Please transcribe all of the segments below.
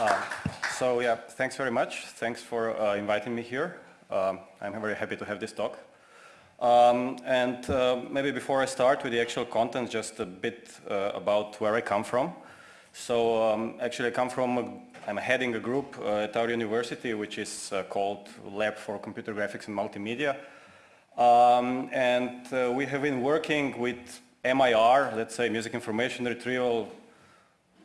Uh, so yeah, thanks very much. Thanks for uh, inviting me here. Um, I'm very happy to have this talk. Um, and uh, maybe before I start with the actual content, just a bit uh, about where I come from. So um, actually I come from, a, I'm heading a group uh, at our university which is uh, called Lab for Computer Graphics and Multimedia. Um, and we have been working with MIR, let's say music information retrieval,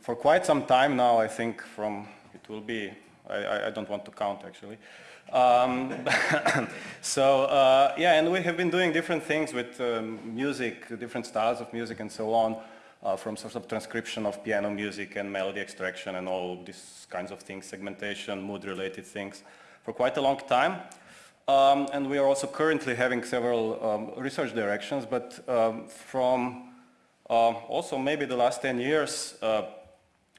for quite some time now, I think from, it will be, I, I don't want to count actually. Um, so uh, yeah, and we have been doing different things with um, music, different styles of music and so on, uh, from sort of transcription of piano music and melody extraction and all these kinds of things, segmentation, mood-related things, for quite a long time. Um, and we are also currently having several um, research directions, but um, from uh, also maybe the last 10 years, uh,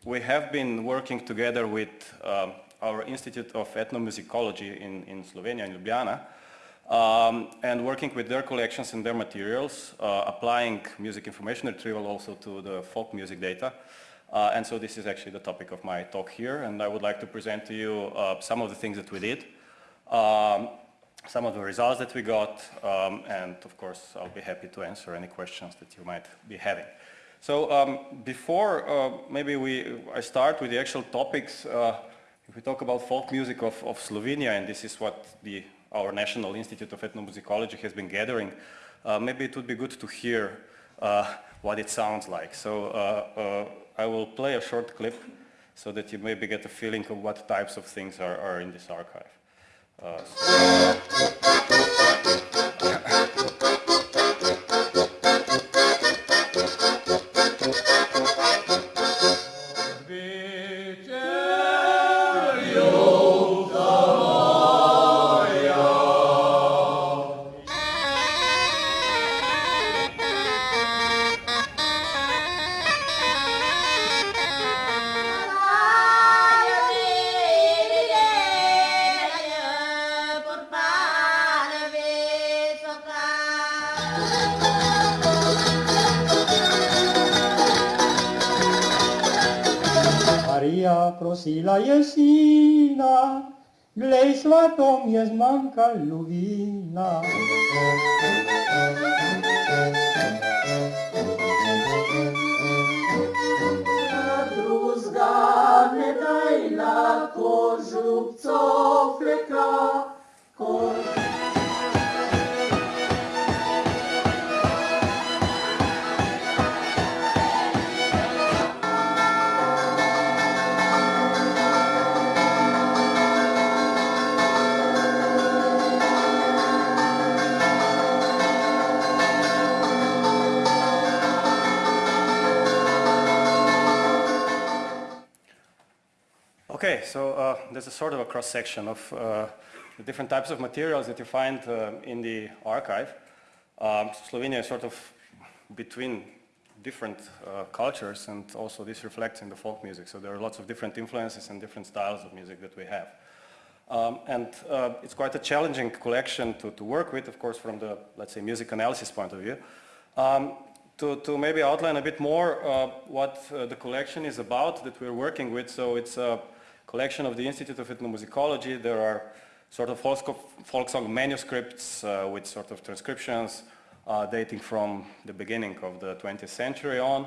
we have been working together with um, our Institute of Ethnomusicology in, in Slovenia, in Ljubljana, um, and working with their collections and their materials, uh, applying music information retrieval also to the folk music data. Uh, and so this is actually the topic of my talk here, and I would like to present to you uh, some of the things that we did, um, some of the results that we got, um, and of course I'll be happy to answer any questions that you might be having. So um, before uh, maybe we, I start with the actual topics, uh, if we talk about folk music of, of Slovenia, and this is what the, our National Institute of Ethnomusicology has been gathering, uh, maybe it would be good to hear uh, what it sounds like. So uh, uh, I will play a short clip so that you maybe get a feeling of what types of things are, are in this archive. prosila Okay, so uh, there's a sort of a cross-section of uh, the different types of materials that you find uh, in the archive. Um, Slovenia is sort of between different uh, cultures and also this reflects in the folk music. So there are lots of different influences and different styles of music that we have. Um, and uh, it's quite a challenging collection to, to work with, of course, from the, let's say, music analysis point of view. Um, to, to maybe outline a bit more uh, what the collection is about that we're working with. So it's collection of the Institute of Ethnomusicology. There are sort of folk song manuscripts uh, with sort of transcriptions uh, dating from the beginning of the 20th century on.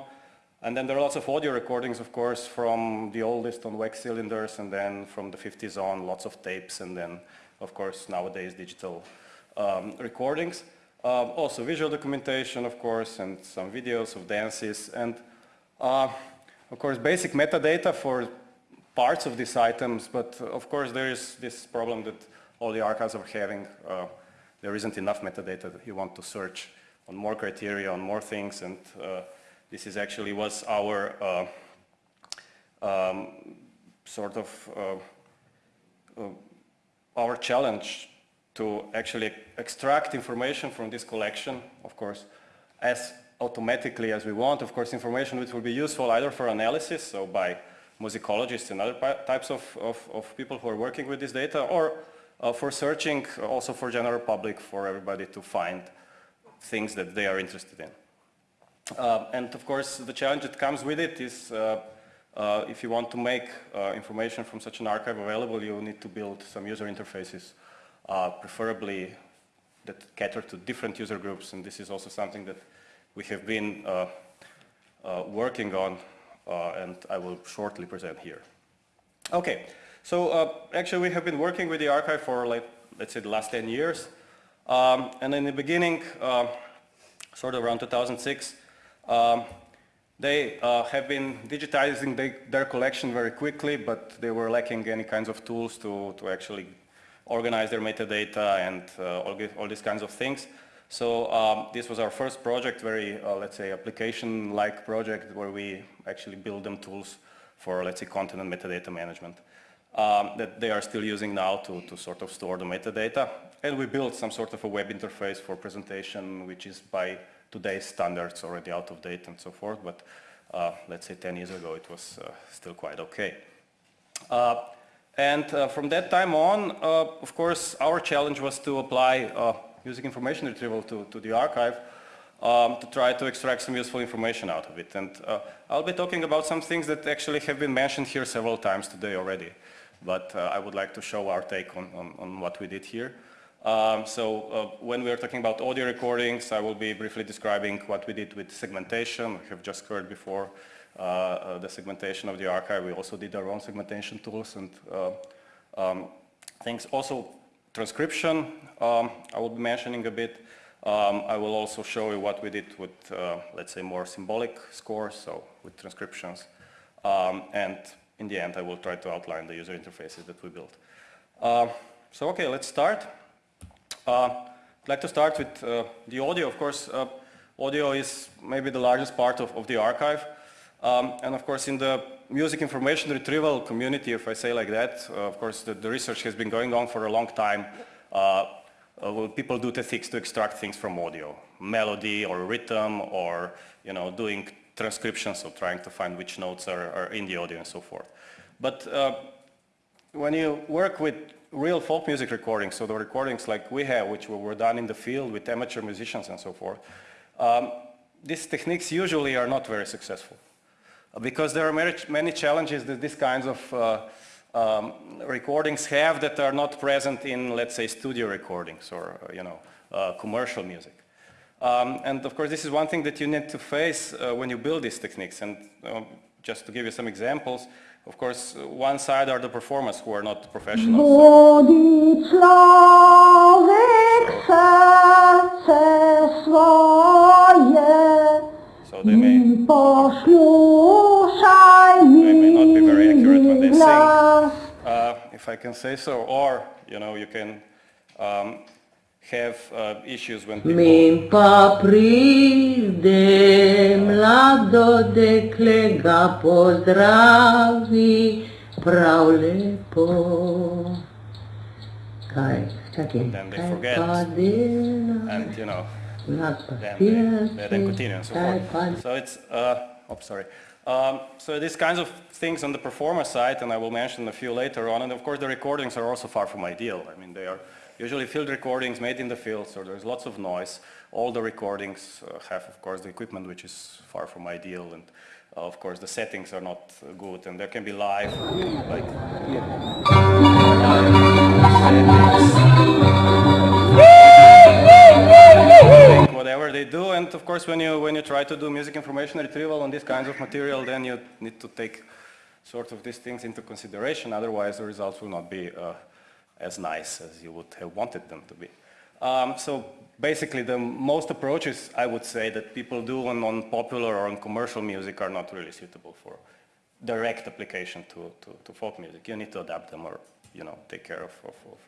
And then there are lots of audio recordings, of course, from the oldest on wax cylinders and then from the 50s on, lots of tapes and then, of course, nowadays digital um, recordings. Um, also visual documentation, of course, and some videos of dances and, uh, of course, basic metadata for parts of these items, but uh, of course there is this problem that all the archives are having. Uh, there isn't enough metadata that you want to search on more criteria, on more things, and uh, this is actually was our uh, um, sort of uh, our challenge to actually extract information from this collection, of course, as automatically as we want. Of course, information which will be useful either for analysis, so by musicologists and other types of, of, of, people who are working with this data or uh, for searching also for general public for everybody to find things that they are interested in. Uh, and of course the challenge that comes with it is uh, uh, if you want to make uh, information from such an archive available, you need to build some user interfaces, uh, preferably that cater to different user groups, and this is also something that we have been working on, and I will shortly present here. Okay, so actually we have been working with the archive for, like, let's say, the last 10 years, um, and in the beginning, sort of around 2006, um, they uh, have been digitizing their collection very quickly, but they were lacking any kinds of tools to, to actually organize their metadata and uh, all, all, these kinds of things. So um, this was our first project, very, uh, let's say, application-like project where we actually build them tools for, let's say, content and metadata management um, that they are still using now to, to sort of store the metadata. And we built some sort of a web interface for presentation, which is by today's standards already out of date and so forth, but uh, let's say 10 years ago it was uh, still quite okay. Uh, and uh, from that time on, uh, of course, our challenge was to apply uh, music information retrieval to, to the archive um, to try to extract some useful information out of it. And I'll be talking about some things that actually have been mentioned here several times today already. But I would like to show our take on, on, on what we did here. Um, so uh, when we are talking about audio recordings, I will be briefly describing what we did with segmentation. We have just heard before uh, uh, the segmentation of the archive. We also did our own segmentation tools and uh, um, things. Also transcription, um, I will be mentioning a bit. Um, I will also show you what we did with, uh, let's say, more symbolic scores, so with transcriptions. Um, and in the end, I will try to outline the user interfaces that we built. Uh, so okay, let's start. Uh, I'd like to start with uh, the audio. Of course, uh, audio is maybe the largest part of, of the archive. Um, and of course, in the music information retrieval community, if I say like that, uh, of course, the, the, research has been going on for a long time. Uh, uh, people do techniques to extract things from audio, melody or rhythm or, you know, doing transcriptions, so trying to find which notes are, are in the audio and so forth. But when you work with real folk music recordings, so the recordings like we have, which were done in the field with amateur musicians and so forth, um, these techniques usually are not very successful uh, because there are many challenges that these kinds of uh, um, recordings have that are not present in, let's say, studio recordings or, uh, you know, uh, commercial music. Um, and of course, this is one thing that you need to face uh, when you build these techniques. And um, just to give you some examples, of course, one side are the performers who are not professionals. So I can say so, or, you know, you can um, have uh, issues when people... Min papride mlado dekle ga pozdravi prav lepo. Kaj, čakaj, then they forget, and you know, then then continue and so forth. So it's, uh, oh, sorry. Um, so these kinds of things on the performer side, and I will mention a few later on, and of course the recordings are also far from ideal. I mean, they are usually field recordings made in the field, so there's lots of noise. All the recordings uh, have, of course, the equipment which is far from ideal, and uh, of course the settings are not uh, good, and there can be live, like whatever they do, and of course when you when you try to do music information retrieval on these kinds of material, then you need to take sort of these things into consideration, otherwise the results will not be uh, as nice as you would have wanted them to be. Um, so basically the most approaches I would say that people do on, on, popular or on commercial music are not really suitable for direct application to, to, to folk music. You need to adapt them or you know take care of, of, of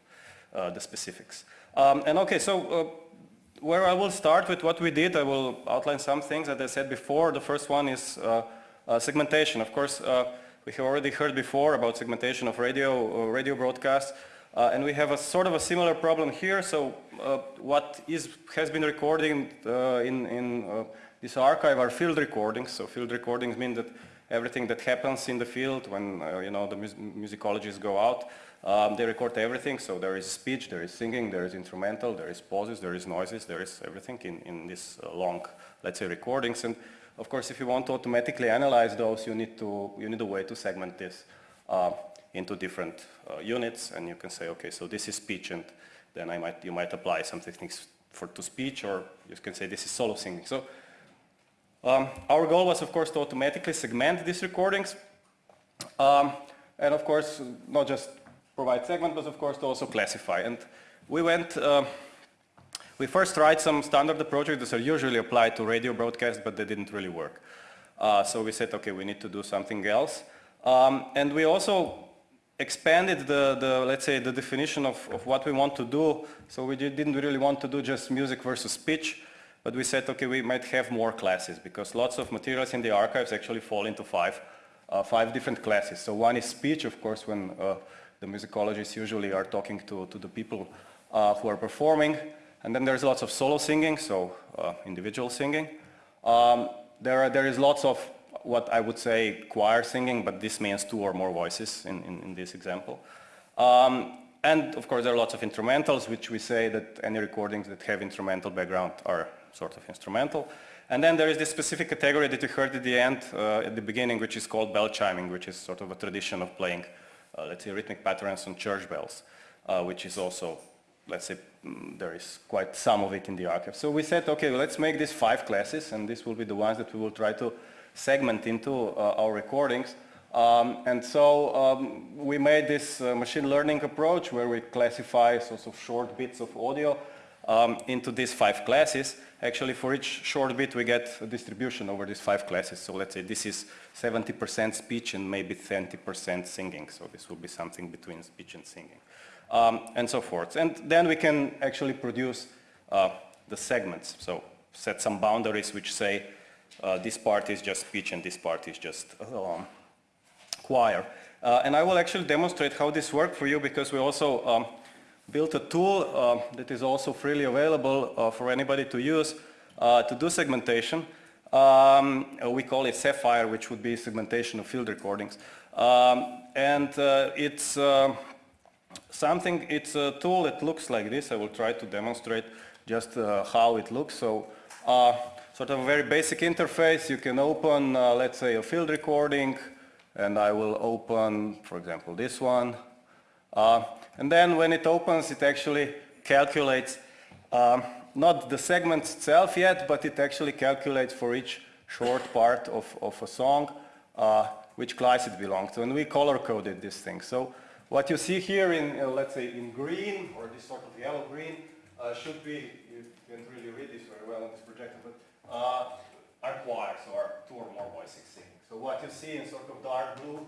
uh, the specifics. Um, and okay, so uh, where I will start with what we did, I will outline some things that I said before. The first one is uh, uh segmentation. Of course, uh, we have already heard before about segmentation of radio, uh, radio broadcasts. Uh, and we have a sort of a similar problem here. So uh, what is, has been recorded in, in this archive are field recordings. So field recordings mean that everything that happens in the field when you know the mus musicologists go out, um, they record everything. So there is speech, there is singing, there is instrumental, there is pauses, there is noises, there is everything in, in this uh, long, let's say, recordings. And of course, if you want to automatically analyze those, you need to you need a way to segment this uh, into different uh, units, and you can say, okay, so this is speech, and then I might you might apply some techniques for to speech, or you can say this is solo singing. So um, our goal was, of course, to automatically segment these recordings, um, and of course, not just provide segment, but of course to also classify. And we went. Uh, we first tried some standard approaches that are usually applied to radio broadcasts, but they didn't really work. Uh, so we said, okay, we need to do something else. Um, and we also expanded the, the, let's say, the definition of, of what we want to do. So we didn't really want to do just music versus speech, but we said, okay, we might have more classes because lots of materials in the archives actually fall into five, uh, five different classes. So one is speech, of course, when uh, the musicologists usually are talking to, to the people uh, who are performing. And then there's lots of solo singing, so uh, individual singing. Um, there, are, there is lots of what I would say choir singing, but this means two or more voices in, in, in this example. Um, and of course there are lots of instrumentals, which we say that any recordings that have instrumental background are sort of instrumental. And then there is this specific category that you heard at the end, uh, at the beginning, which is called bell chiming, which is sort of a tradition of playing, let's say, rhythmic patterns on church bells, uh, which is also let's say mm, there is quite some of it in the archive. So we said, okay, let's make these five classes, and these will be the ones that we will try to segment into uh, our recordings. Um, and so um, we made this uh, machine learning approach where we classify sorts of short bits of audio um, into these five classes. Actually, for each short bit, we get a distribution over these five classes. So let's say this is 70% speech and maybe 20% singing. So this will be something between speech and singing um, and so forth. And then we can actually produce uh, the segments. So set some boundaries which say uh, this part is just speech and this part is just um, choir. Uh, and I will actually demonstrate how this works for you because we also um, built a tool uh, that is also freely available uh, for anybody to use uh, to do segmentation. Um, we call it SeFiRe, which would be segmentation of field recordings. Um, and it's something, it's a tool that looks like this. I will try to demonstrate just uh, how it looks. So uh, sort of a very basic interface. You can open, uh, let's say, a field recording, and I will open, for example, this one. Uh, and then when it opens, it actually calculates um, not the segment itself yet, but it actually calculates for each short part of, of a song uh, which class it belongs to. And we color-coded this thing. So what you see here in, uh, let's say, in green, or this sort of yellow-green, uh, should be, you can't really read this very well on this projector, but uh, are choirs, or two or more voices singing. So what you see in sort of dark blue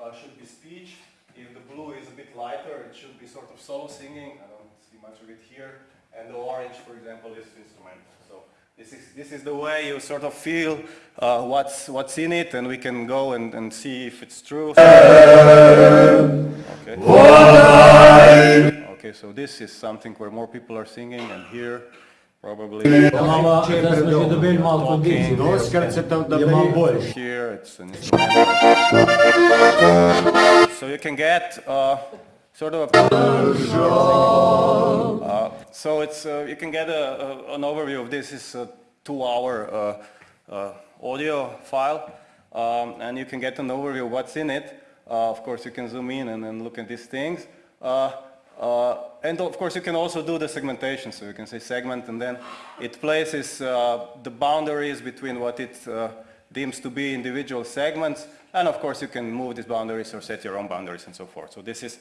uh, should be speech. If the blue is a bit lighter, it should be sort of solo singing. I don't see much of it here and the orange, for example, is instrumental. So this is, this is the way you sort of feel uh, what's, what's in it, and we can go and, and see if it's true. Okay. okay, so this is something where more people are singing, and here probably... Here it's an instrumental. So you can get uh, sort of a... Uh, so it's uh, you can get a, a, an overview of this. Is a two-hour uh, uh, audio file, um, and you can get an overview of what's in it. Uh, of course, you can zoom in and then look at these things. Uh, uh, and of course, you can also do the segmentation. So you can say segment, and then it places the boundaries between what it deems to be individual segments. And of course, you can move these boundaries or set your own boundaries and so forth. So this is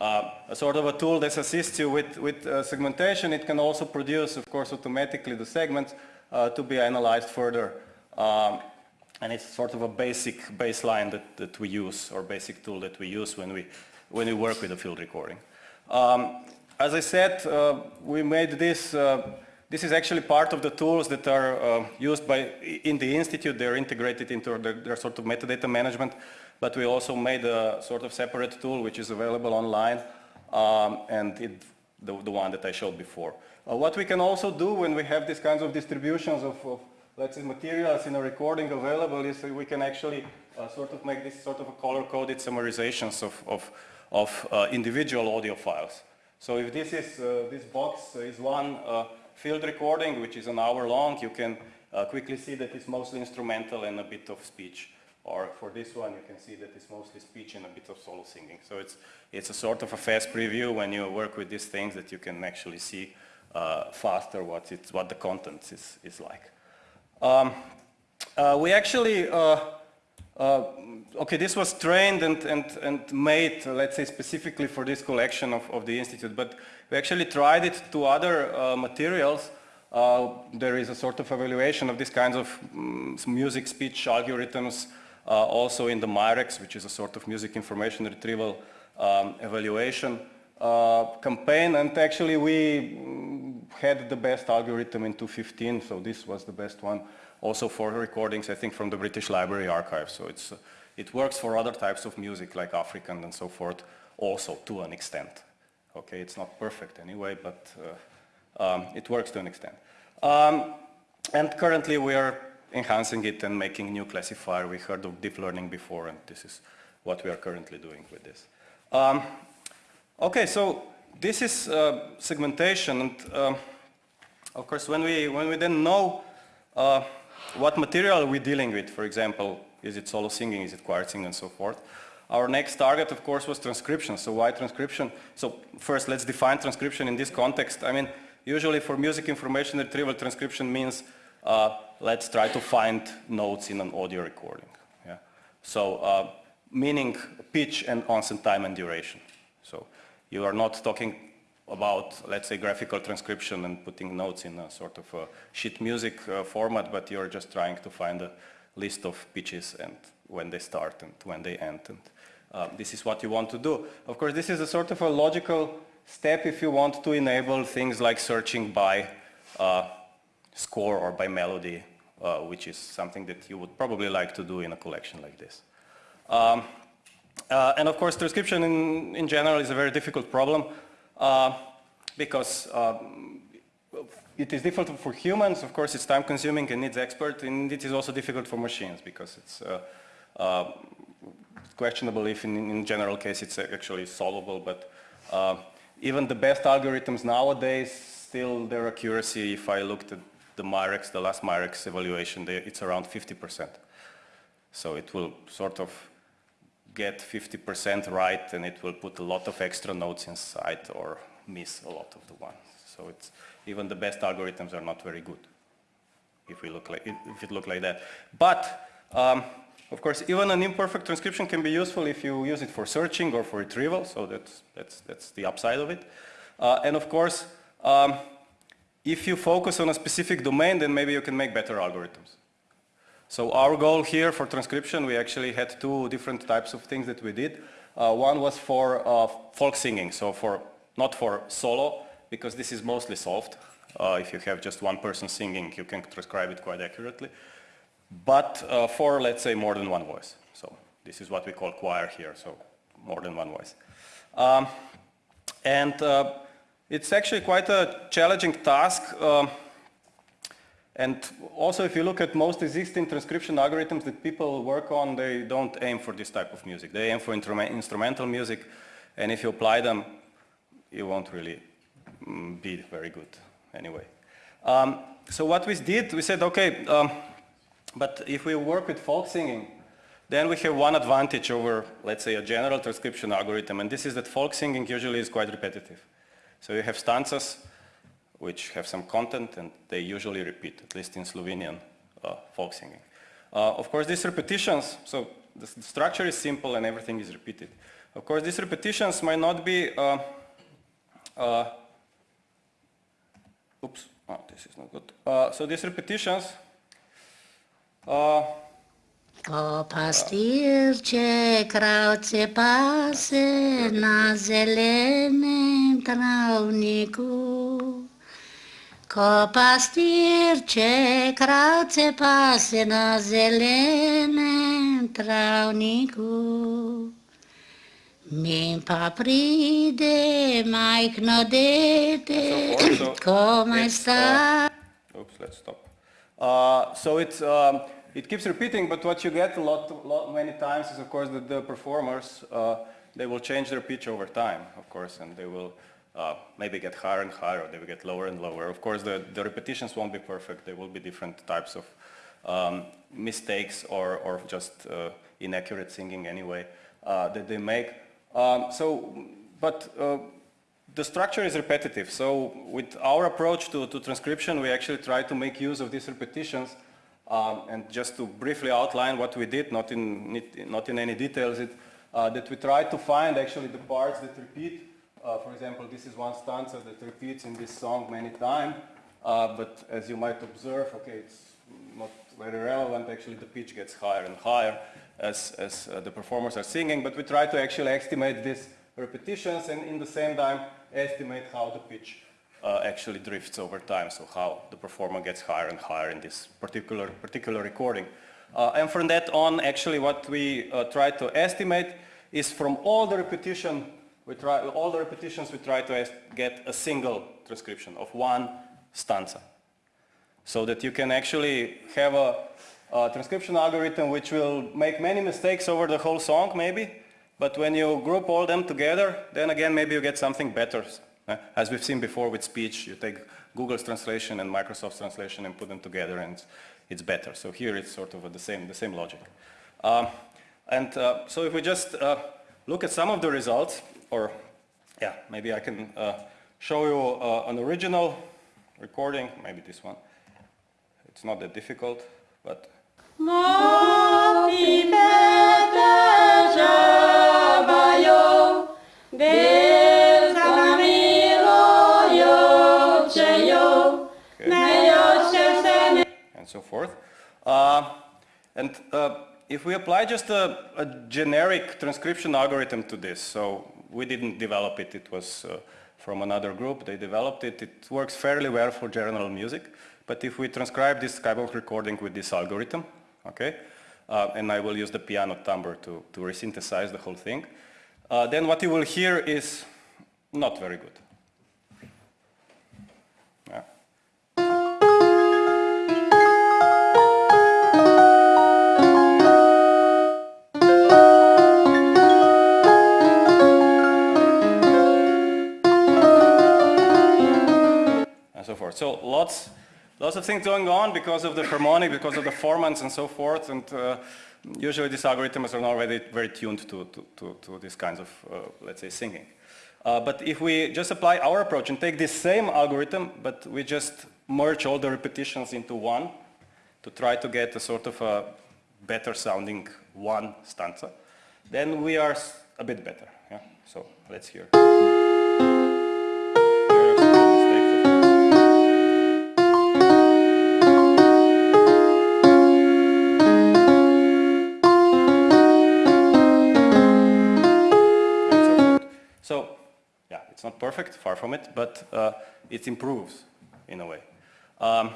uh, a sort of a tool that assists you with, with uh, segmentation. It can also produce, of course, automatically the segments uh, to be analyzed further. Um, and it's sort of a basic baseline that, that we use, or basic tool that we use when we, when we work with a field recording. Um, as I said, uh, we made this, uh, this is actually part of the tools that are uh, used by, in the Institute. They're integrated into their, their, sort of metadata management, but we also made a sort of separate tool which is available online, um, and it, the, the one that I showed before. Uh, what we can also do when we have these kinds of distributions of, of let's say materials in a recording available is we can actually uh, sort of make this sort of a color-coded summarizations of, of, of uh, individual audio files. So if this is, uh, this box is one uh, field recording, which is an hour long, you can uh, quickly see that it's mostly instrumental and a bit of speech. Or for this one, you can see that it's mostly speech and a bit of solo singing. So it's, it's a sort of a fast preview when you work with these things that you can actually see uh, faster what, it's, what the content is, is like. Um, uh, we actually, uh, uh, okay, this was trained and, and, and made, let's say, specifically for this collection of, of the Institute, but we actually tried it to other uh, materials uh, there is a sort of evaluation of these kinds of um, music speech algorithms also in the MIREX, which is a sort of music information retrieval um, evaluation uh, campaign. And actually we mm, had the best algorithm in 2015, so this was the best one. Also for recordings, I think, from the British Library Archive. So it's, uh, it works for other types of music, like African and so forth, also to an extent. Okay, it's not perfect anyway, but uh, um, it works to an extent. Um, and currently we are enhancing it and making new classifier. We heard of deep learning before, and this is what we are currently doing with this. Um, okay, so this is uh, segmentation, and uh, of course, when we when we then know uh, what material we're dealing with, for example, is it solo singing, is it choir singing, and so forth. Our next target, of course, was transcription. So why transcription? So first, let's define transcription in this context. I mean, usually for music information retrieval, transcription means uh, let's try to find notes in an audio recording. Yeah? So uh, meaning pitch and onset time and duration. So you are not talking about, let's say, graphical transcription and putting notes in a sort of a sheet music uh, format, but you're just trying to find a list of pitches and when they start and when they end. And uh, this is what you want to do. Of course, this is a sort of a logical step if you want to enable things like searching by uh, score or by melody, uh, which is something that you would probably like to do in a collection like this. Um, uh, and of course, transcription in, in general is a very difficult problem uh, because um, it is difficult for humans, of course it's time consuming and needs expert, and it is also difficult for machines because it's uh, uh, questionable if in, in general case it's actually solvable, but uh, even the best algorithms nowadays, still their accuracy, if I looked at the MIREX, the last MIREX evaluation, they, it's around 50%. So it will sort of get 50% right and it will put a lot of extra notes inside or miss a lot of the ones. So it's, even the best algorithms are not very good if we look like, if it look like that. But um, of course, even an imperfect transcription can be useful if you use it for searching or for retrieval, so that's, that's, that's the upside of it. Uh, and of course, um, if you focus on a specific domain, then maybe you can make better algorithms. So our goal here for transcription, we actually had two different types of things that we did. Uh, one was for uh, folk singing, so for not for solo, because this is mostly solved. Uh, if you have just one person singing, you can transcribe it quite accurately. But uh, for, let's say, more than one voice. So this is what we call choir here, so more than one voice. Um, and uh, it's actually quite a challenging task. Um, and also if you look at most existing transcription algorithms that people work on, they don't aim for this type of music. They aim for instrumental music. And if you apply them, you won't really mm, be very good anyway. Um, so what we did, we said, okay, um, but if we work with folk singing, then we have one advantage over, let's say, a general transcription algorithm, and this is that folk singing usually is quite repetitive. So you have stanzas which have some content and they usually repeat, at least in Slovenian uh, folk singing. Uh, of course, these repetitions, so the, structure is simple and everything is repeated. Of course, these repetitions might not be, uh, uh oops, oh, this is not good. Uh, so these repetitions, uh, O pastirče, kravce pase na zelenem travniku. Ko pastirče, kravce pase na zelenem travniku. Mi pa pride majhno dete, komaj sta. Oops, let's stop. Uh, so it's um, it keeps repeating, but what you get a lot, lot many times is, of course, that the performers, uh, they will change their pitch over time, of course, and they will uh, maybe get higher and higher, or they will get lower and lower. Of course, the, the repetitions won't be perfect. There will be different types of um, mistakes or, or just uh, inaccurate singing anyway uh, that they make. Um, so, but uh, the structure is repetitive. So with our approach to, to transcription, we actually try to make use of these repetitions um, and just to briefly outline what we did, not in, not in any details, it, uh, that we try to find actually the parts that repeat. Uh, for example, this is one stanza that repeats in this song many times, uh, but as you might observe, okay, it's not very relevant, actually the pitch gets higher and higher as, as uh, the performers are singing, but we try to actually estimate these repetitions and in the same time estimate how the pitch uh, actually drifts over time, so how the performer gets higher and higher in this particular, particular recording. Uh, and from that on, actually what we uh, try to estimate is from all the repetition, we try, all the repetitions we try to get a single transcription of one stanza. So that you can actually have a, a transcription algorithm which will make many mistakes over the whole song maybe, but when you group all them together, then again maybe you get something better. Uh, as we've seen before with speech, you take Google's translation and Microsoft's translation and put them together and it's, better. So here it's sort of the same, the same logic. Um, and uh, so if we just uh, look at some of the results, or yeah, maybe I can uh, show you uh, an original recording, maybe this one. It's not that difficult, but so forth. Uh, and uh, if we apply just a, a, generic transcription algorithm to this, so we didn't develop it, it was uh, from another group, they developed it, it works fairly well for general music, but if we transcribe this Skybox recording with this algorithm, okay, uh, and I will use the piano timbre to, to resynthesize the whole thing, uh, then what you will hear is not very good. So lots, lots of things going on because of the harmonic, because of the formants and so forth. And uh, usually these algorithms are not already very tuned to, to, to, to these kinds of, uh, let's say, singing. Uh, but if we just apply our approach and take this same algorithm, but we just merge all the repetitions into one to try to get a sort of a better sounding one stanza, then we are a bit better. Yeah? So let's hear. Not perfect, far from it, but uh, it improves in a way. Um,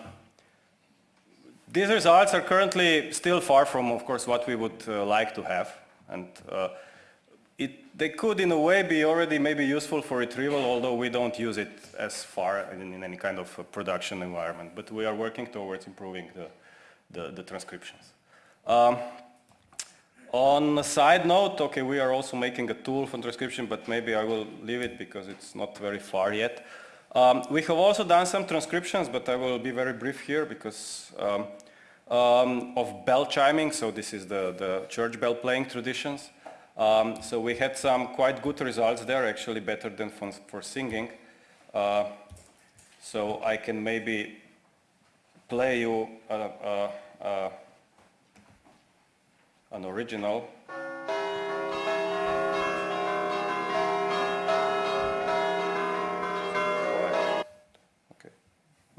these results are currently still far from, of course, what we would uh, like to have. And uh, it, they could, in a way, be already maybe useful for retrieval, although we don't use it as far in, in any kind of production environment. But we are working towards improving the, the, the transcriptions. Um, on a side note, okay, we are also making a tool for transcription, but maybe I will leave it because it's not very far yet. Um, we have also done some transcriptions, but I will be very brief here because um, um, of bell chiming, so this is the, the church bell playing traditions. Um, so we had some quite good results there, actually better than for, for singing. Uh, so I can maybe play you uh an original. Okay.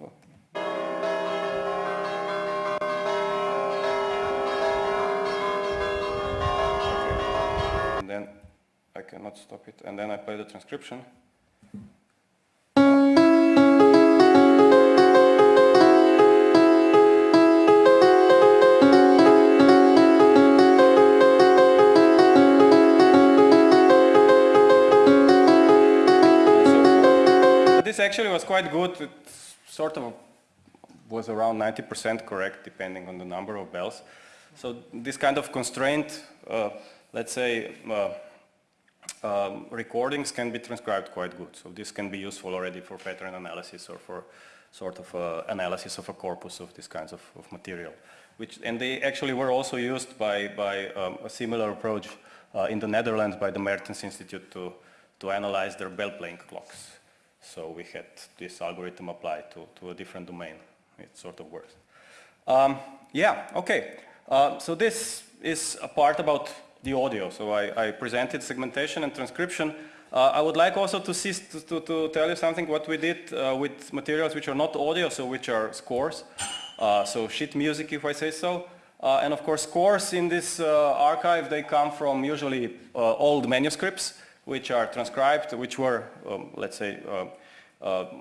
Oh. Then I cannot stop it. And then I play the transcription. Quite good. It sort of was around 90% correct, depending on the number of bells. So this kind of constraint, uh, let's say, uh, um, recordings can be transcribed quite good. So this can be useful already for pattern analysis or for sort of uh, analysis of a corpus of these kinds of, of, material. Which, and they actually were also used by, by um, a similar approach uh, in the Netherlands by the Meertens Institute to, to analyze their bell playing clocks. So we had this algorithm applied to, to a different domain. It sort of works. Um, yeah, okay. Uh, so this is a part about the audio. So I, I presented segmentation and transcription. Uh, I would like also to, see, to, to, to, tell you something what we did uh, with materials which are not audio, so which are scores. Uh, so sheet music, if I say so. Uh, and of course, scores in this uh, archive, they come from usually old manuscripts, which are transcribed, which were, um, let's say,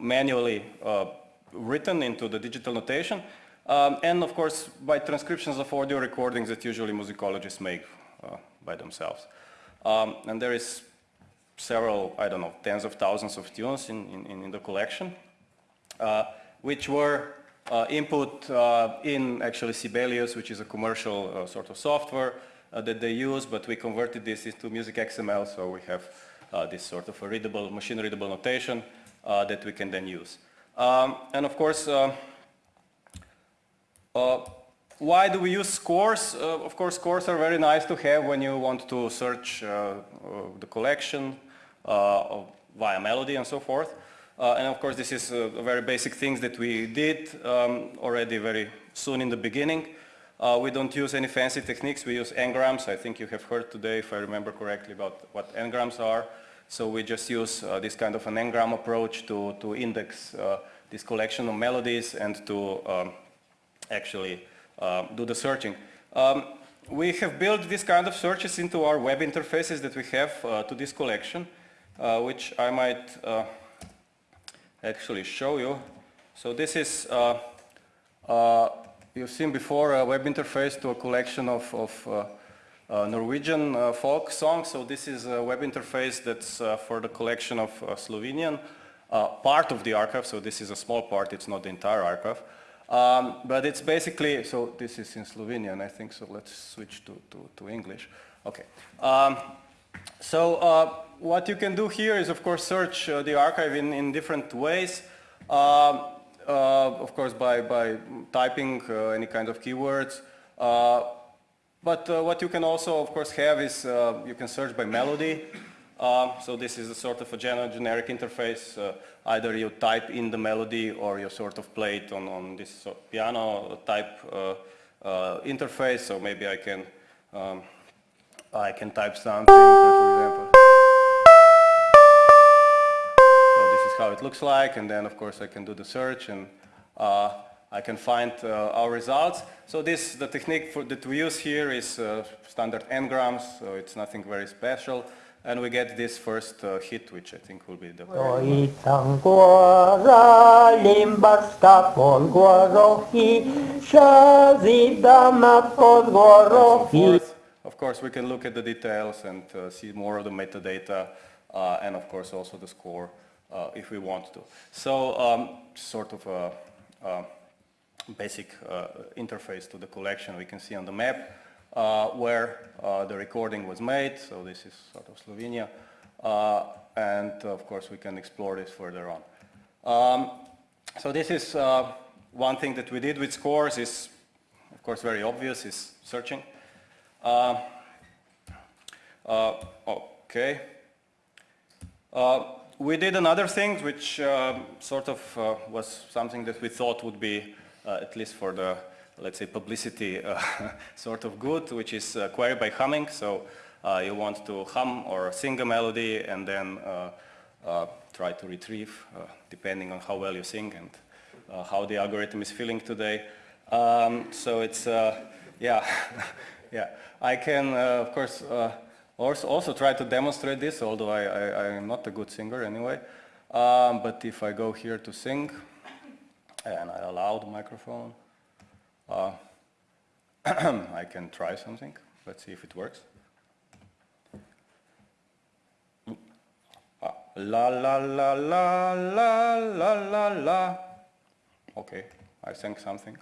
manually written into the digital notation. Um, and of course, by transcriptions of audio recordings that usually musicologists make by themselves. Um, and there is several, I don't know, tens of thousands of tunes in, in, in the collection, uh, which were uh, input uh, in actually Sibelius, which is a commercial uh, sort of software uh, that they use, but we converted this into music XML, so we have uh, this sort of a readable, machine-readable notation that we can then use. Um, and of course, why do we use scores? Uh, of course, scores are very nice to have when you want to search uh, uh the collection uh, via melody and so forth. Uh, and of course, this is a very basic things that we did um, already very soon in the beginning. We don't use any fancy techniques. We use n-grams. I think you have heard today, if I remember correctly, about what n-grams are. So we just use this kind of an n-gram approach to, to index this collection of melodies and to um, actually uh, do the searching. Um, we have built this kind of searches into our web interfaces that we have uh, to this collection, uh, which I might actually show you. So this is, you've seen before a web interface to a collection of, of uh, Norwegian uh, folk songs. So this is a web interface that's uh, for the collection of Slovenian, part of the archive. So this is a small part, it's not the entire archive. Um, but it's basically, so this is in Slovenian, I think, so let's switch to, to, to English. Okay. Um, so uh, what you can do here is, of course, search uh, the archive in, in different ways. Uh, of course, by, by typing uh, any kind of keywords. Uh, but uh, what you can also, of course, have is you can search by melody. Uh, so this is a sort of a generic interface. Uh, either you type in the melody or you sort of play it on, on this piano type uh, uh, interface. So maybe I can um, I can type something, for example. It looks like, and then of course I can do the search and uh, I can find uh, our results. So this, the technique for, that we use here is standard n-grams, so it's nothing very special and we get this first uh, hit, which I think will be the. Of course, of course, we can look at the details and uh, see more of the metadata, uh, and of course also the score uh, if we want to. So, um, sort of a, a basic uh, interface to the collection we can see on the map uh, where uh, the recording was made. So this is sort of Slovenia. Uh, and of course we can explore this further on. Um, so this is uh, one thing that we did with scores is of course very obvious is searching. Uh, uh, okay. We did another thing which uh, sort of uh, was something that we thought would be uh, at least for the let's say, publicity uh, sort of good, which is uh, query by humming. So uh, you want to hum or sing a melody and then try to retrieve, depending on how well you sing and how the algorithm is feeling today. Um, so it's, yeah, yeah. I can, of course, also, also try to demonstrate this, although I, I, am not a good singer anyway. Um, but if I go here to sing, and I allow the microphone, uh, I can try something. Let's see if it works. Ah, la la la la la la la la. Okay, I sang something.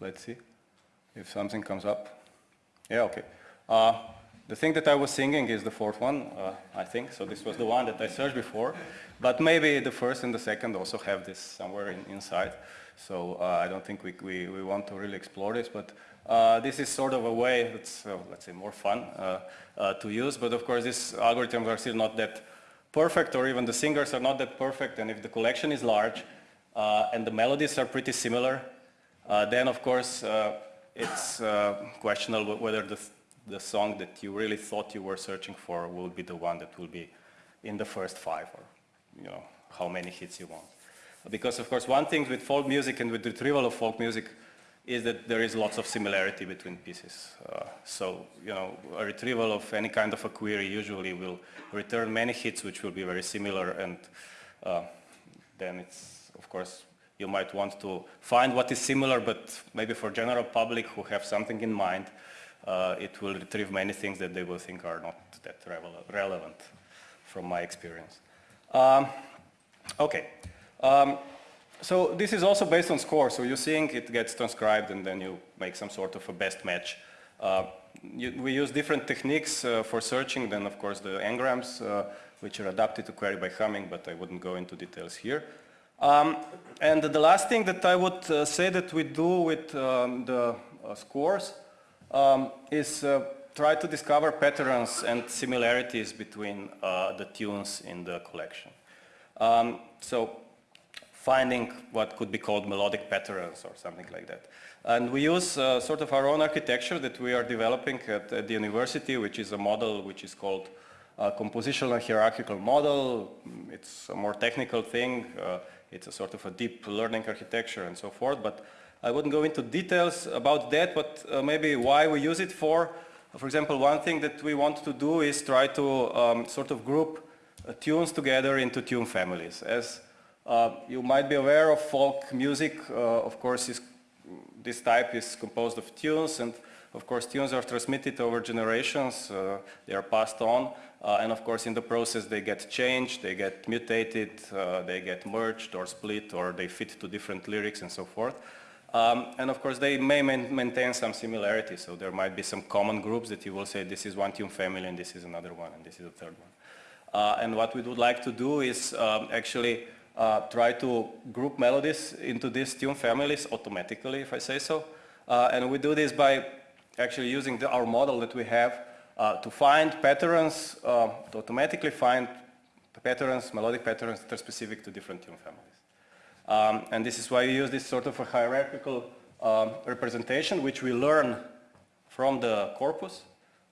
Let's see if something comes up. Yeah, okay. Uh, the thing that I was singing is the fourth one, uh, I think. So this was the one that I searched before. But maybe the first and the second also have this somewhere in, inside. So uh, I don't think we, we, we, want to really explore this. But uh, this is sort of a way that's, uh, let's say, more fun uh, uh, to use. But of course, these algorithms are still not that perfect, or even the singers are not that perfect. And if the collection is large and the melodies are pretty similar, then of course it's questionable whether the the song that you really thought you were searching for will be the one that will be in the first five or you know how many hits you want. Because of course one thing with folk music and with retrieval of folk music is that there is lots of similarity between pieces. Uh, so, you know, a retrieval of any kind of a query usually will return many hits which will be very similar and uh, then it's, of course, you might want to find what is similar, but maybe for general public who have something in mind, uh, it will retrieve many things that they will think are not that relevant from my experience. Um, okay. Um, so this is also based on score. So you're seeing it gets transcribed and then you make some sort of a best match. Uh, you, we use different techniques uh, for searching than of course the n-grams uh, which are adapted to query by humming, but I wouldn't go into details here. Um, and the last thing that I would uh, say that we do with um, the uh, scores um, is uh, try to discover patterns and similarities between uh, the tunes in the collection. Um, so finding what could be called melodic patterns or something like that. And we use uh, sort of our own architecture that we are developing at, at the university, which is a model which is called a compositional hierarchical model. It's a more technical thing. Uh, it's a sort of a deep learning architecture and so forth. But I wouldn't go into details about that, but uh, maybe why we use it for. For example, one thing that we want to do is try to um, sort of group uh, tunes together into tune families. As uh, you might be aware of folk music, uh, of course, is, this type is composed of tunes, and of course tunes are transmitted over generations, uh, they are passed on, uh, and of course in the process they get changed, they get mutated, they get merged or split, or they fit to different lyrics and so forth. Um, and of course they may man maintain some similarity, so there might be some common groups that you will say this is one tune family and this is another one and this is a third one. Uh, and what we would like to do is um, actually uh, try to group melodies into these tune families automatically, if I say so. Uh, and we do this by actually using the, our model that we have uh, to find patterns, uh, to automatically find patterns, melodic patterns that are specific to different tune families. Um, and this is why we use this sort of a hierarchical um, representation, which we learn from the corpus.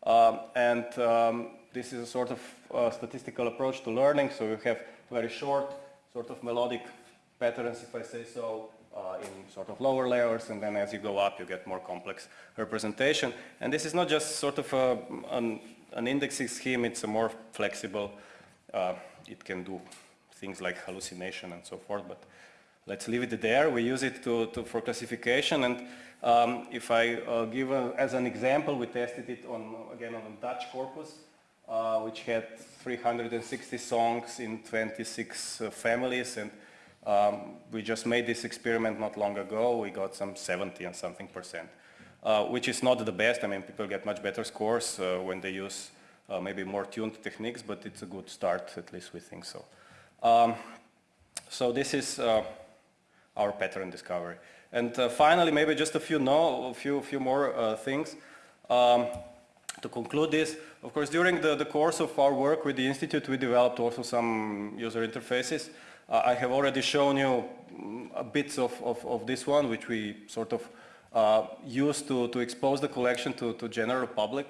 Um, and um, this is a sort of uh, statistical approach to learning. So we have very short sort of melodic patterns, if I say so, uh, in sort of lower layers, and then as you go up, you get more complex representation. And this is not just sort of a, an, an, indexing scheme, it's a more flexible, uh, it can do things like hallucination and so forth, but let's leave it there. We use it to, to for classification. And um, if I uh, give a, as an example, we tested it on, again, on a Dutch corpus, uh, which had 360 songs in 26 uh, families. And um, we just made this experiment not long ago. We got some 70 and something percent, uh, which is not the best. I mean, people get much better scores uh, when they use uh, maybe more tuned techniques, but it's a good start, at least we think so. Um, so this is our pattern discovery. And uh, finally, maybe just a few, no, a few, few more uh, things. Um, to conclude this, of course, during the, the course of our work with the Institute, we developed also some user interfaces. Uh, I have already shown you mm, bits of, of, of this one, which we sort of uh, used to, to expose the collection to, to general public.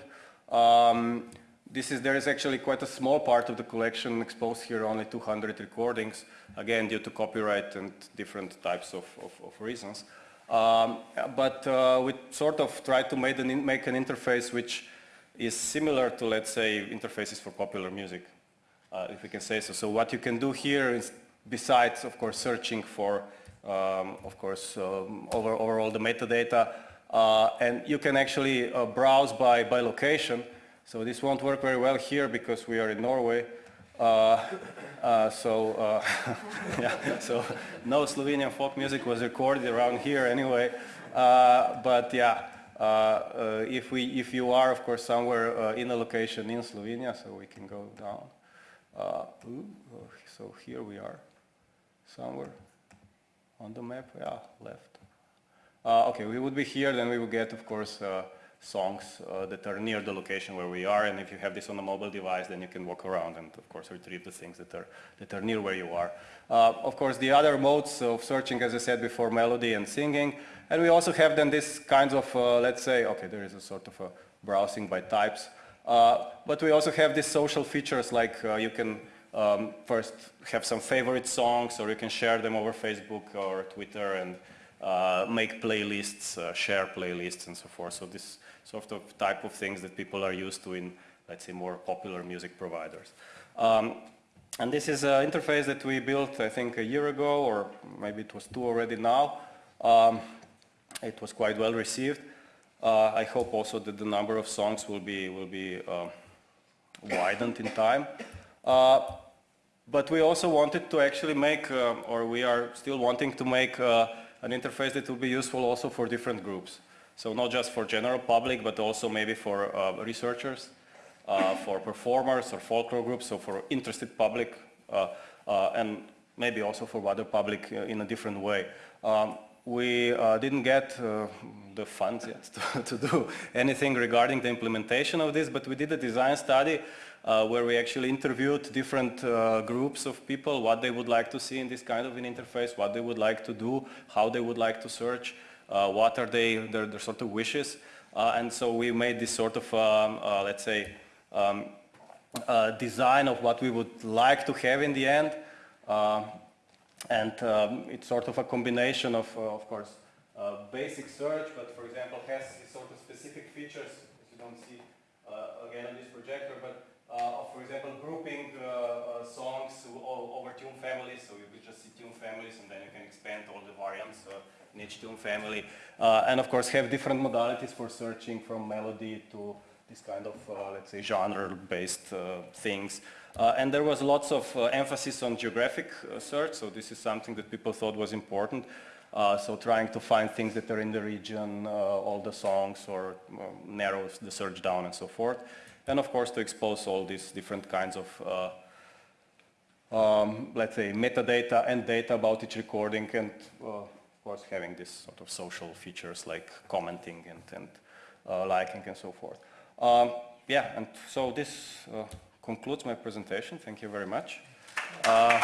Um, this is, there is actually quite a small part of the collection exposed here, only 200 recordings, again due to copyright and different types of, of, of reasons. Um, but uh, we sort of try to make an, make an interface which is similar to, let's say, interfaces for popular music, uh, if we can say so. So what you can do here is, besides, of course, searching for, um, of course, um, over, all the metadata, uh, and you can actually uh, browse by, by location, so this won't work very well here because we are in Norway. Uh, uh, so, uh, yeah, so no Slovenian folk music was recorded around here anyway. But yeah, if, we, if you are, of course, somewhere in a location in Slovenia, so we can go down. Ooh, oh, so here we are, somewhere on the map, yeah, left. Uh, okay, we would be here, then we would get, of course, uh, songs uh, that are near the location where we are, and if you have this on a mobile device, then you can walk around and, of course, retrieve the things that are, that are near where you are. Uh, of course, the other modes of searching, as I said before, melody and singing, and we also have then this kinds of, uh, let's say, okay, there is a sort of a browsing by types, uh, but we also have these social features like uh, you can um, first have some favorite songs or you can share them over Facebook or Twitter and uh, make playlists, share playlists and so forth. So this sort of type of things that people are used to in, let's say, more popular music providers. Um, and this is an interface that we built, I think, a year ago, or maybe it was two already now. Um, it was quite well received. Uh, I hope also that the number of songs will be, will be uh, widened in time. Uh, but we also wanted to actually make, uh, or we are still wanting to make uh, an interface that will be useful also for different groups. So not just for general public, but also maybe for uh, researchers, for performers or folklore groups, so for interested public, and maybe also for other public in a different way. Um, we uh, didn't get uh, the funds yet to, to, do anything regarding the implementation of this, but we did a design study uh, where we actually interviewed different uh, groups of people, what they would like to see in this kind of an interface, what they would like to do, how they would like to search, uh, what are they, their, their sort of wishes. Uh, and so we made this sort of, um, let's say, um, design of what we would like to have in the end. And um, it's sort of a combination of, uh, of course, uh, basic search, but for example has sort of specific features, as you don't see uh, again on this projector, but of, for example, grouping songs over tune families, so you could just see tune families and then you can expand all the variants in tune family. and of course have different modalities for searching from melody to this kind of, uh, let's say, genre-based uh, things. Uh, and there was lots of emphasis on geographic search, so this is something that people thought was important. so trying to find things that are in the region, all the songs, or narrow the search down and so forth. And of course to expose all these different kinds of um, let's say, metadata and data about each recording and, uh, course, having this sort of social features like commenting and, and uh, liking and so forth. Um, yeah, and so this uh, concludes my presentation. Thank you very much. Uh,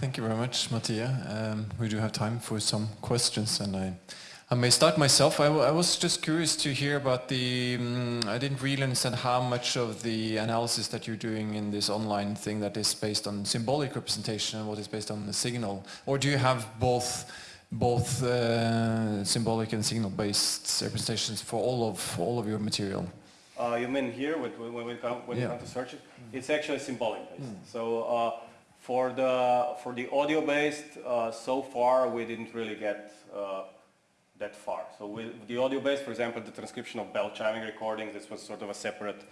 Thank you very much, Matija. Um, we do have time for some questions and I I may start myself. I, was just curious to hear about the, um, I didn't really understand how much of the analysis that you're doing in this online thing that is based on symbolic representation and what is based on the signal. Or do you have both both uh, symbolic and signal based representations for all of all of your material? Uh, you mean here when, when, we come, when yeah. come to search it? It's actually symbolic based. Mm. So uh, for the for the audio based, uh, so far we didn't really get uh, that far. So with the audio base, for example, the transcription of bell chiming recordings, this was sort of a separate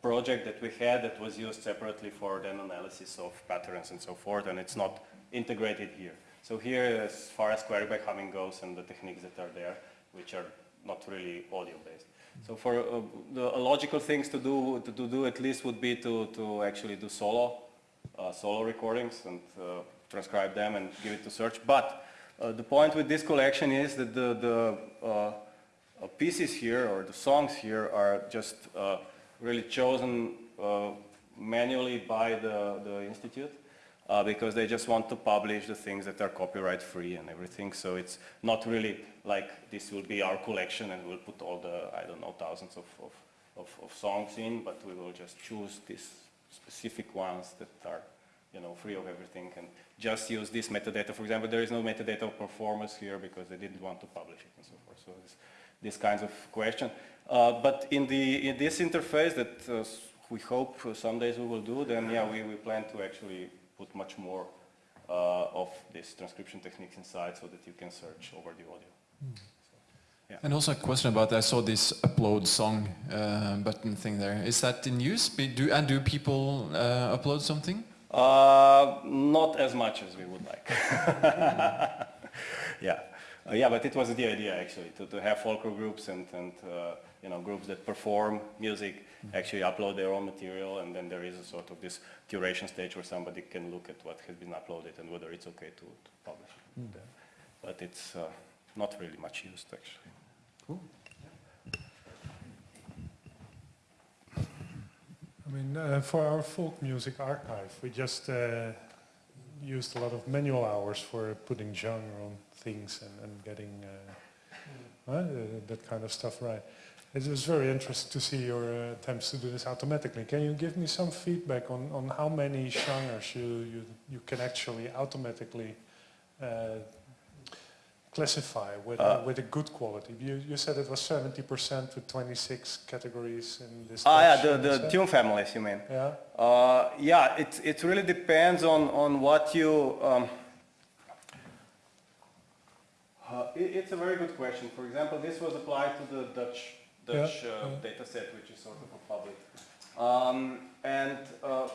project that we had that was used separately for then analysis of patterns and so forth, and it's not integrated here. So here, as far as query by humming goes and the techniques that are there, which are not really audio based. So for uh, the logical things to do, to, to, do at least would be to, to actually do solo, uh, solo recordings and uh, transcribe them and give it to search. But uh, the point with this collection is that the, the uh, uh, pieces here or the songs here are just really chosen manually by the, the institute uh, because they just want to publish the things that are copyright free and everything. So it's not really like this will be our collection and we'll put all the, I don't know, thousands of, of, of, of songs in, but we will just choose these specific ones that are, you know, free of everything and just use this metadata. For example, there is no metadata of performance here because they didn't want to publish it and so forth. So this, this kinds of question. Uh, but in, the, in this interface that uh, we hope some days we will do, then yeah, we, we plan to actually put much more uh, of these transcription techniques inside so that you can search over the audio. Mm. yeah. And also a question about, I saw this upload song uh, button thing there. Is that in use? Do, and do people uh, upload something? Uh, not as much as we would like. yeah, uh, yeah, but it was the idea actually to, to have folklore groups and, and uh, you know groups that perform music actually upload their own material, and then there is a sort of this curation stage where somebody can look at what has been uploaded and whether it's okay to, to publish it. But it's uh, not really much used actually. I mean, uh, for our folk music archive, we just uh, used a lot of manual hours for putting genre on things and, and getting uh, uh, that kind of stuff right. It was very interesting to see your uh, attempts to do this automatically. Can you give me some feedback on, on how many genres you, you, you can actually automatically uh, classify with, Uh, with a good quality? You, you said it was 70% with 26 categories in this. Ah, yeah, the, the tune families, you mean? Yeah. Uh, yeah, it, it really depends on, on what you... Um, uh, it, it's a very good question. For example, this was applied to the Dutch, Dutch Yeah, uh, yeah. data set, which is sort of a public. Um, and uh,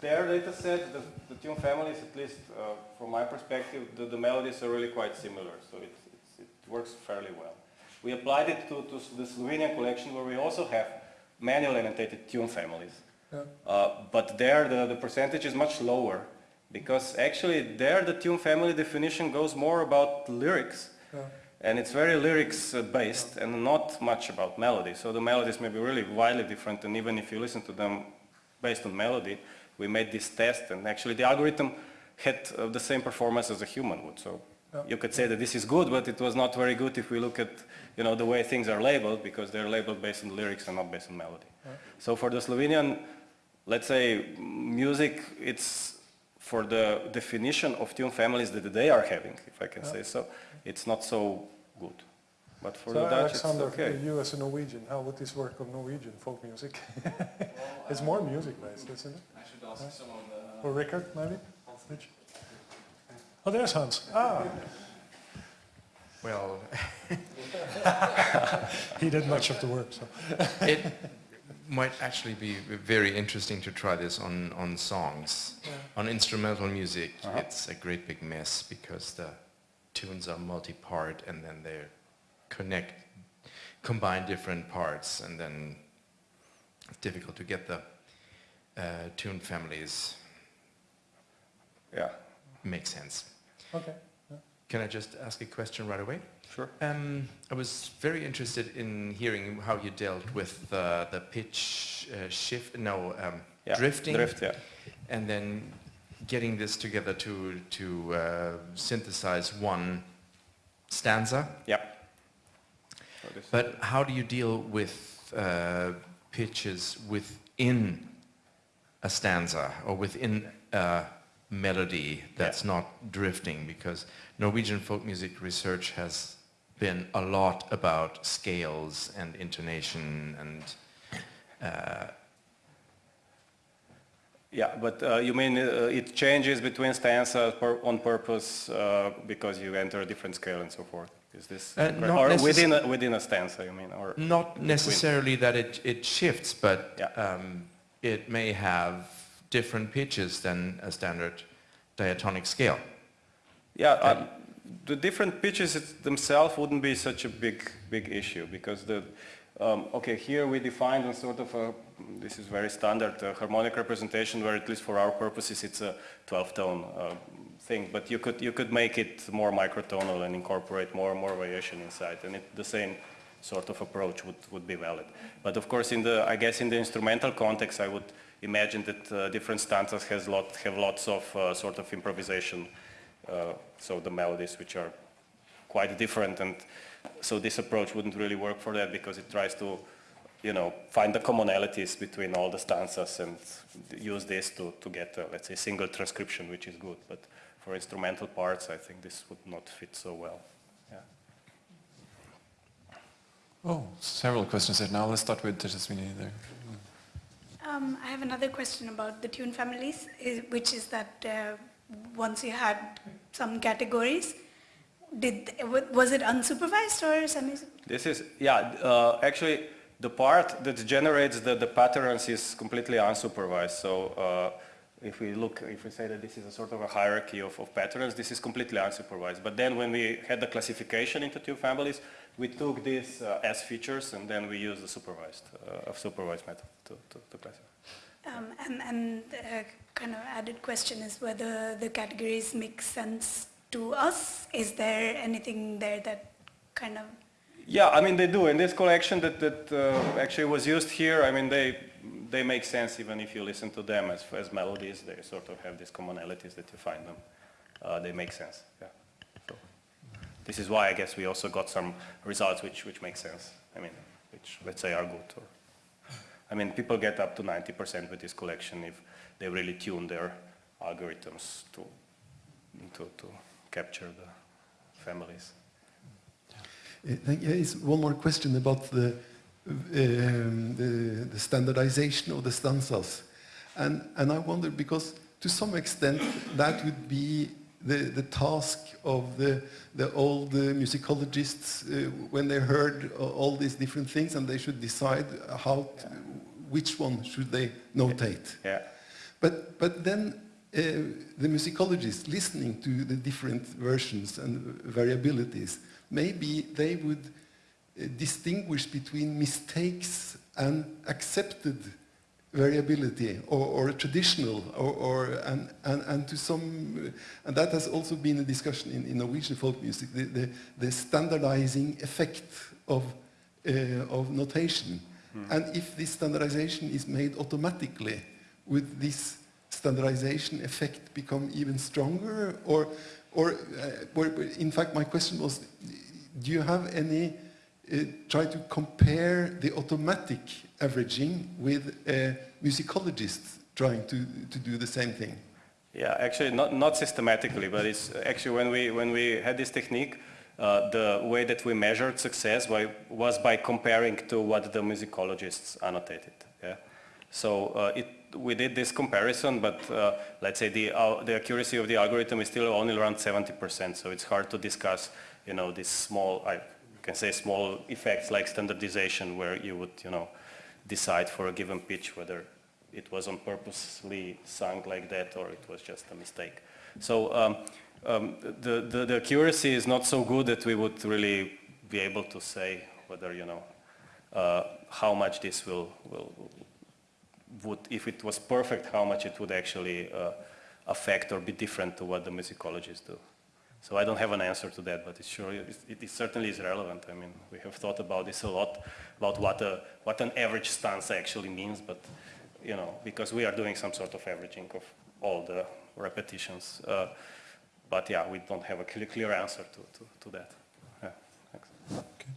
their data set, the, the tune families, at least uh, from my perspective, the, the melodies are really quite similar, so it, it's, it works fairly well. We applied it to, to the Slovenian collection where we also have manual annotated tune families. Yeah. Uh, but there the, the percentage is much lower because actually there the tune family definition goes more about lyrics Yeah. and it's very lyrics uh, based and not much about melody. So the melodies may be really widely different and even if you listen to them based on melody, we made this test and actually the algorithm had uh, the same performance as a human would. So Yeah. you could say that this is good, but it was not very good if we look at you know, the way things are labeled because they're labeled based on lyrics and not based on melody. So for the Slovenian, let's say, music, it's for the definition of tune families that they are having, if I can say so, it's not so good. But for so the Dutch, Alexander, it's okay. you as a Norwegian, how would this work on Norwegian folk music? it's more music based, isn't it? I should ask some of the... Or Rickard, maybe? Which- Oh, there's Hans. Ah, Well, he did much of the work. So. it might actually be very interesting to try this on, on songs. On instrumental music, it's a great big mess because the tunes are multi-part and then they connect, combine different parts and then it's difficult to get the uh, tune families Yeah, make sense. Okay. Can I just ask a question right away? sure. Um, I was very interested in hearing how you dealt with uh, the pitch uh, shift, no, um, Yeah, drifting, Drift, yeah. and then getting this together to to uh, synthesize one stanza. Yeah. But how do you deal with uh, pitches within a stanza or within a melody that's not drifting? Because Norwegian folk music research has been a lot about scales and intonation and uh, Yeah, but uh, you mean uh, it changes between stanzas on purpose uh, because you enter a different scale and so forth? Is this Uh, or within a, within a stanza? You mean or not necessarily that it, it shifts, but Yeah. um, it may have different pitches than a standard diatonic scale. Yeah, um, the different pitches themselves wouldn't be such a big, big issue because the, um, okay, here we defined a sort of a, this is very standard uh, harmonic representation where at least for our purposes it's a 12-tone uh, thing, but you could, you could make it more microtonal and incorporate more and more variation inside. And it, the same sort of approach would, would be valid. But of course in the, I guess in the instrumental context I would imagine that uh, different stanzas has lot, have lots of uh, sort of improvisation uh, so the melodies which are quite different. And so this approach wouldn't really work for that because it tries to you know find the commonalities between all the stanzas and use this to, to get a, let's say single transcription which is good. But for instrumental parts I think this would not fit so well yeah. Oh, several questions there. Now let's start with Tejaswini there. Um, I have another question about the tune families, which is that uh, once you had some categories, did was it unsupervised or semi? This is, yeah, uh, actually the part that generates the, the patterns is completely unsupervised. So uh, if we look, if we say that this is a sort of a hierarchy of, of patterns, this is completely unsupervised. But then when we had the classification into tune families, we took these uh, as features and then we used the supervised, uh, supervised method to, to, to classify. Um, and and uh, kind of added question is whether the categories make sense to us. Is there anything there that kind of yeah, I mean they do. In this collection that, that uh, actually was used here, I mean they they make sense even if you listen to them as, as melodies. They sort of have these commonalities that you find them. Uh, they make sense. Yeah. This is why I guess we also got some results which which make sense. I mean, which let's say are good. Or, I mean, people get up to 90% with this collection if they really tune their algorithms to to to capture the families. Uh, yeah, is one more question about the, um, the, the, standardization of the stanzas. And, and I wonder, because to some extent that would be the, the task of the, the old uh, musicologists uh, when they heard all these different things and they should decide how to, which one should they notate. Yeah. But, but then uh, the musicologists listening to the different versions and variabilities maybe they would uh, distinguish between mistakes and accepted variability or, or traditional or, or and, and, and, to some and that has also been a discussion in, in Norwegian folk music the, the, the standardizing effect of, uh, of notation mm. and if this standardization is made automatically would this standardization effect become even stronger or or, uh, in fact, my question was, do you have any, try to compare the automatic averaging with uh, musicologists trying to, to do the same thing? Yeah, actually not, not systematically, but it's actually when we, when we had this technique, uh, the way that we measured success by, was by comparing to what the musicologists annotated. Yeah? So uh, it we did this comparison, but uh, let's say the, uh, the accuracy of the algorithm is still only around 70%, so it's hard to discuss, you know, these small, I can say small effects like standardization where you would, you know, decide for a given pitch whether it was on purposely sung like that or it was just a mistake. So um, um, the, the, the accuracy is not so good that we would really be able to say whether, you know, uh, how much this will, will, would, if it was perfect, how much it would actually uh, affect or be different to what the musicologists do. So I don't have an answer to that, but it's sure it, it, certainly is relevant. I mean, we have thought about this a lot, about what a what an average stance actually means, but you know, because we are doing some sort of averaging of all the repetitions. Uh, but yeah, we don't have a clear, clear answer to, to, to that. Yeah, okay.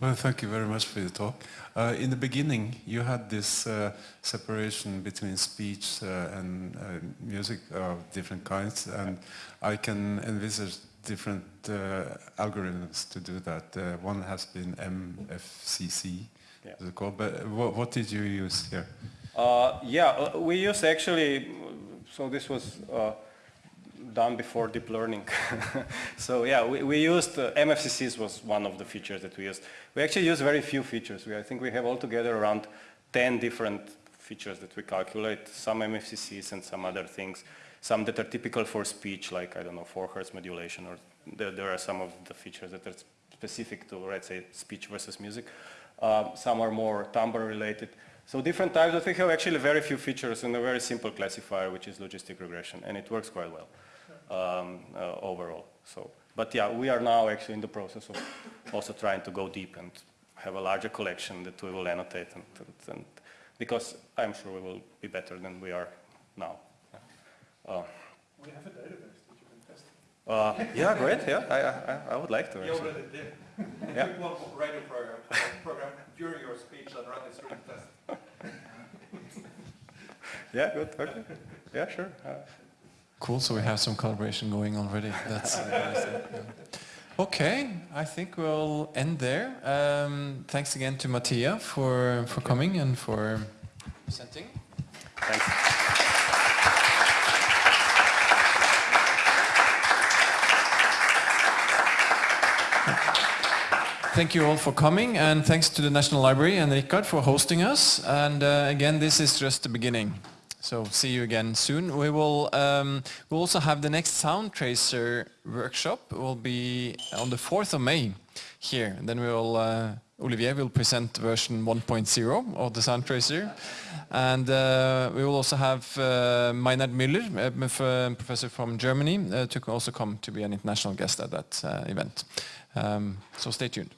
Well, thank you very much for your talk. Uh, in the beginning, you had this uh, separation between speech uh, and uh, music of different kinds, and I can envisage different uh, algorithms to do that. Uh, one has been MFCC, yeah. called? But what, what did you use here? yeah, we use actually, so this was done before deep learning. so yeah, we, we used, uh, MFCCs was one of the features that we used. We actually use very few features. We, I think we have altogether around 10 different features that we calculate, some MFCCs and some other things. Some that are typical for speech, like, I don't know, 4 hertz modulation, or there, there are some of the features that are specific to, let's say, speech versus music. Uh, some are more timbre related. So different types, but we have actually very few features and a very simple classifier, which is logistic regression, and it works quite well um, uh, overall. So, but yeah, we are now actually in the process of also trying to go deep and have a larger collection that we will annotate and, and, and because I'm sure we will be better than we are now. Uh, we have a database that you can test. Uh, yeah, great. Yeah, I, I, I would like to. You already did. yeah. You one radio program, program during your speech and run this through the test. yeah, good. Okay. Yeah, sure. Uh, Cool, so we have some collaboration going already. That's uh. Okay, I think we'll end there. Um, thanks again to Matija for, for coming and for presenting. Thanks. thank you all for coming and thanks to the National Library and Richard for hosting us. And uh, again, this is just the beginning. So see you again soon. We will um, we'll also have the next Sound Tracer workshop. will be on the 4th of May here. And then we will uh, Olivier will present version 1.0 of the Sound Tracer. And uh, we will also have uh, Meinhard Müller, a professor from Germany, uh, to also come to be an international guest at that uh, event. Um, so stay tuned.